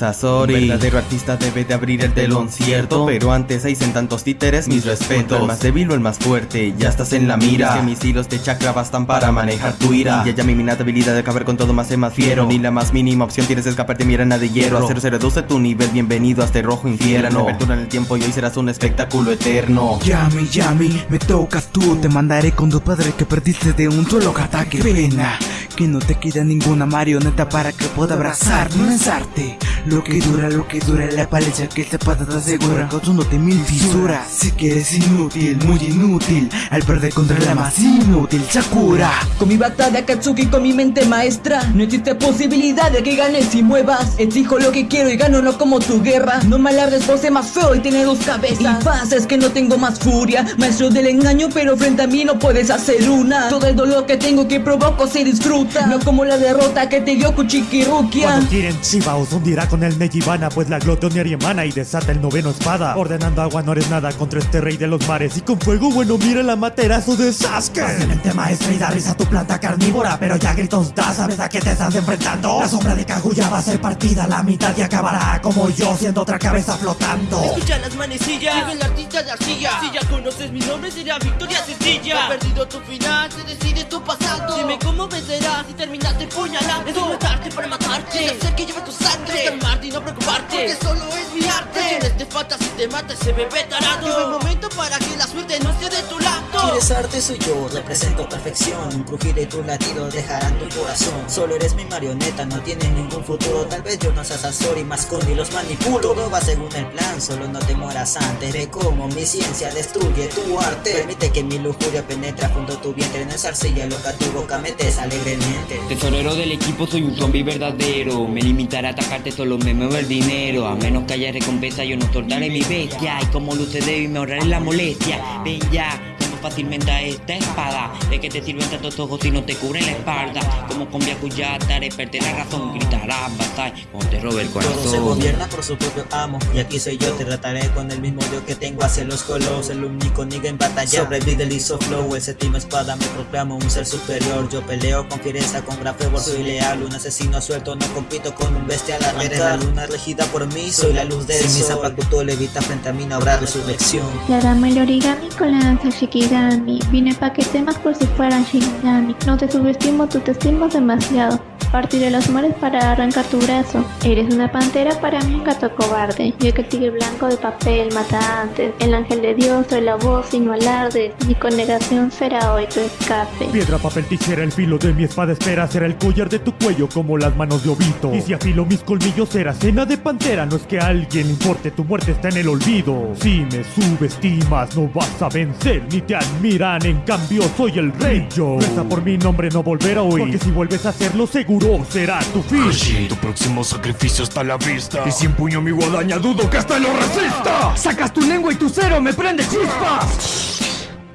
Sasori Un verdadero artista debe de abrir el telón, cierto Pero antes hay en tantos títeres, mis respetos. El más débil o el más fuerte, ya estás en la mira Que mis hilos de chakra bastan para manejar tu ira. Y ya mi minata habilidad de acabar con todo más es más fiero. Ni la más mínima opción tienes de escaparte mi arena de hierro. A cero se reduce tu nivel, bienvenido a este rojo infierno. Apertura en el tiempo y hoy serás un espectáculo eterno. Yami, Yami, me tocas tú. Te mandaré con tu padre que perdiste de un solo ataque. Pena que no te queda ninguna marioneta para que pueda abrazar, no lanzarte Lo que dura, lo que dura la paliza que te patata segura Causándote mil fisuras Si que eres inútil, muy inútil. Al perder contra la más inútil Sakura. Con mi batalla Katsuki, con mi mente maestra. No existe posibilidad de que ganes y muevas. Exijo lo que quiero y gano no como tu guerra. No me alardes por ser más feo y tiene dos cabezas. Y pasa es que no tengo más furia. Maestro del engaño pero frente a mí no puedes hacer una. Todo el dolor que tengo que provoco se disfruta. No como la derrota que te dio Kuchikirukia Cuando quieren Shiba os hundirá con el Nejibana Pues la glotonia emana y desata el noveno espada. Ordenando agua no eres nada contra este rey de los mares. Y con fuego bueno mira la materazo de Sasuke. Fácilmente maestra y da risa tu planta carnívora Pero ya gritos da, sabes a qué te estás enfrentando La sombra de Kaguya va a ser partida la mitad y acabará Como yo siendo otra cabeza flotando. Escucha las manecillas, vive el artista de arcilla. Si ya conoces mi nombre será victoria sencilla He perdido tu final, se decide tu pasado. Dime cómo vencerás y terminaste puñalando. Es matarte para matarte. Es hacer que lleve tu sangre Es calmarte y no preocuparte. Porque solo es mi arte. En este falta si te mata ese bebé tarado. Llegó el momento para que la Quieres arte, soy yo, represento perfección. Un crujir de tu latido dejarán tu corazón. Solo eres mi marioneta, no tienes ningún futuro. Tal vez yo no seas y más y los manipulo. Todo va según el plan, solo no te mueras antes. Ve cómo mi ciencia destruye tu arte. Permite que mi lujuria penetre junto a tu vientre. En esa arcilla loca tu boca metes alegremente. Tesorero del equipo soy un zombie verdadero. Me limitaré a atacarte solo me muevo el dinero. A menos que haya recompensa yo no soltaré mi bestia. Y como luce y me ahorraré la molestia. Ven ya, fácilmente a esta espada. ¿De que te sirven tantos ojos si no te cubren la espalda? Como con Byakuya haré perder la razón Gritarás batalla como te robe el corazón Todo se gobierna por su propio amo Y aquí soy yo, te trataré con el mismo yo que tengo hacia los colos. El único nigga en batalla Sobrevive el ISO flow, el séptimo espada Me proclamo un ser superior. Yo peleo con fiereza, con gran fervor Soy leal, un asesino suelto No compito con un bestial Eres la luna regida por mí Soy la luz del si mi zapato levita frente a mí No habrá resurrección. La dama el origami con la danza chiquita Vine pa' que temas por si fueran Shinigami No te subestimo, tú te estimas demasiado Partiré los mares para arrancar tu brazo. Eres una pantera para mí un gato cobarde. Yo que el tigre blanco de papel mata antes. El ángel de Dios soy la voz y no alardes. Mi condenación será hoy tu escape. Piedra, papel, tijera, el filo de mi espada espera. Será el collar de tu cuello como las manos de Obito. Y si afilo mis colmillos será cena de pantera. No es que alguien importe, tu muerte está en el olvido. Si me subestimas no vas a vencer ni te admiran. En cambio soy el rey yo. Reza por mi nombre no volver a oír. Porque si vuelves a hacerlo seguro será tu fin. tu próximo sacrificio está a la vista. Y si empuño mi guadaña, dudo que hasta lo resista. Sacas tu lengua y tu cero me prende chispas.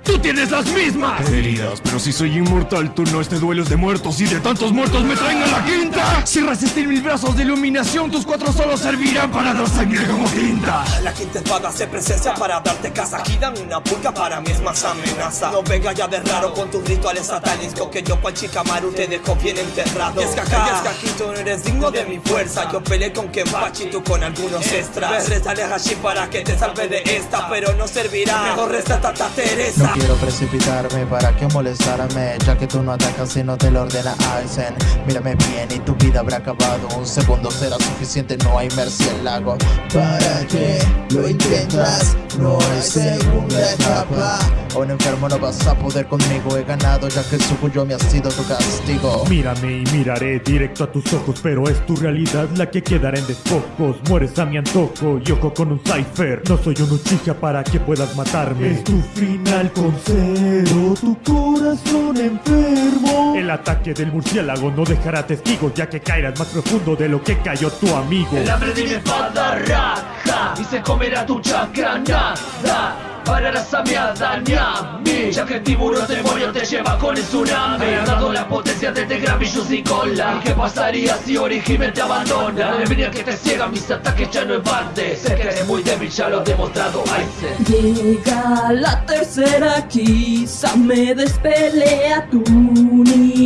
¡Tú tienes las mismas! Heridas, pero si soy inmortal, tú no este duelo de muertos y de tantos muertos me traen a la quinta. Si resistir mil brazos de iluminación, tus cuatro solo servirán para dar sangre como tinta. La quinta espada se presencia para darte casa. Aquí dan una pulga, para mí es más amenaza. No venga ya de raro con tus rituales satánicos, que yo cual Chikamaru te dejo bien enterrado. Y es que acá, y es que aquí tú no eres digno de mi fuerza. Yo peleé con Kenpachi, tú con algunos extras. Me a Hashi para que te salve de esta, pero no servirá. Mejor resta Tata Teresa quiero precipitarme para que molestarme Ya que tú no atacas y no te lo ordena Aizen Mírame bien y tu vida habrá acabado. Un segundo será suficiente, no hay mercy el lago ¿Para que lo intentas? No hay segunda etapa. Un enfermo no vas a poder conmigo. He ganado ya que su cuyo me ha sido tu castigo. Mírame y miraré directo a tus ojos Pero es tu realidad la que quedará en despojos. Mueres a mi antojo y ojo con un cipher. No soy un Uchiha para que puedas matarme. Es tu final con cero Tu corazón enfermo. El ataque del murciélago no dejará testigos Ya que caerás más profundo de lo que cayó tu amigo. El hambre de mi espada raja Y se comerá tu chakra nada Harás a mi Adán y a mí Ya que el tiburón demonio te lleva con el tsunami. Dado la potencia de The Gravicious y cola. ¿Y qué pasaría si Origime te abandona? Debería que te ciega, mis ataques ya no embardes. Sé que eres muy débil, ya lo he demostrado Aizen Llega la tercera, quizá me despelea Tu única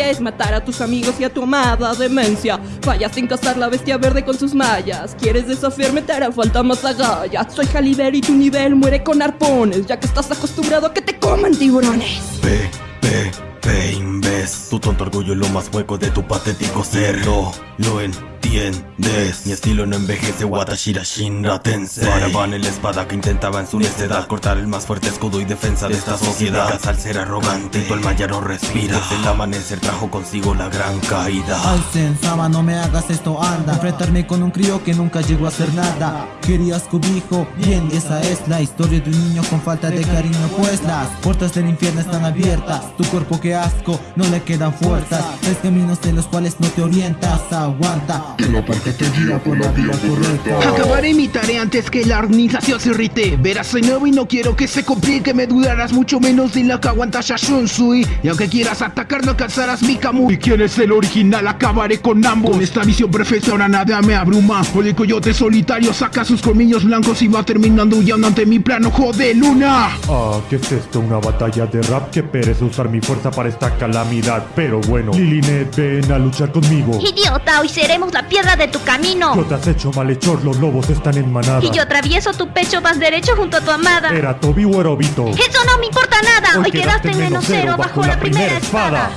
es matar a tus amigos y a tu amada demencia. Fallas sin cazar la bestia verde con sus mallas. ¿Quieres desafiarme? Te hará falta más agallas. Soy Jaliber y tu nivel muere con arpones Ya que estás acostumbrado a que te coman tiburones. P, P, P, imbes Tu tonto orgullo es lo más hueco de tu patético ser. Lo, lo entiendes Mi estilo no envejece, Watashira Shinra Tensei Paraban la espada que intentaba en su necedad Cortar el más fuerte escudo y defensa de esta sociedad. Al ser arrogante, tu alma ya no respira. Desde el amanecer trajo consigo la gran caída. Aizen, Sama, no me hagas esto, anda. Enfrentarme con un crío que nunca llegó a hacer nada. Querías cobijo, bien, esa es la historia de un niño con falta de cariño Pues las puertas del infierno están abiertas. Tu cuerpo que asco, no le quedan fuerzas. Tres caminos en los cuales no te orientas, aguanta la parte te guía por la vía correcta. Acabaré mi tarea antes que la organización se irrite. Verás soy nuevo y no quiero que se complique. Me dudarás mucho menos de la que aguanta Shashunsui Y aunque quieras atacar no alcanzarás mi Kamui ¿Y quién es el original? Acabaré con ambos. Con esta visión profesora nada me abruma. O el coyote solitario saca sus colmillos blancos Y va terminando huyendo ante mi plano. De luna Ah, ¿qué es esto? ¿Una batalla de rap? Que perece usar mi fuerza para esta calamidad. Pero bueno, Lilinet, ven a luchar conmigo. Idiota, hoy seremos la piedra de tu camino. Yo te has hecho malhechor, los lobos están en manada Y yo atravieso tu pecho más derecho junto a tu amada. ¿Era Tobi o? Eso no me importa nada. Hoy, quedaste en menos cero bajo la primera espada.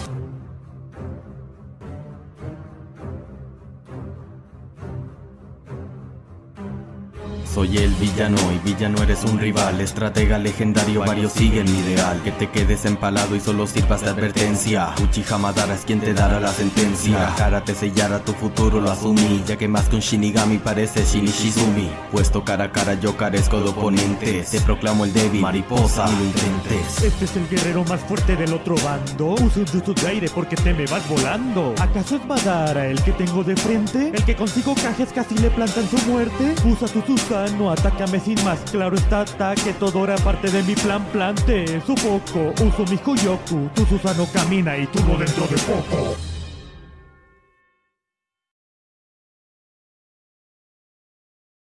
Soy el villano y villano eres un rival Estratega legendario, varios siguen mi ideal. Que te quedes empalado y solo sirvas de advertencia. Uchiha Madara es quien te dará la sentencia. Cara te sellará tu futuro, lo asumí. Ya que más que un Shinigami parece Shinishizumi. Puesto cara a cara yo carezco de oponentes. Te proclamo el débil, mariposa, ni lo intentes. Este es el guerrero más fuerte del otro bando. Usa un jutsu de aire porque te me vas volando. ¿Acaso es Madara el que tengo de frente? ¿El que consigo cajes casi le plantan su muerte? Usa tu Susano, atácame sin más. Claro está, que todo era parte de mi plan. Plante, sufoco, uso mi Koyoku Tu Susano camina y tú no dentro de poco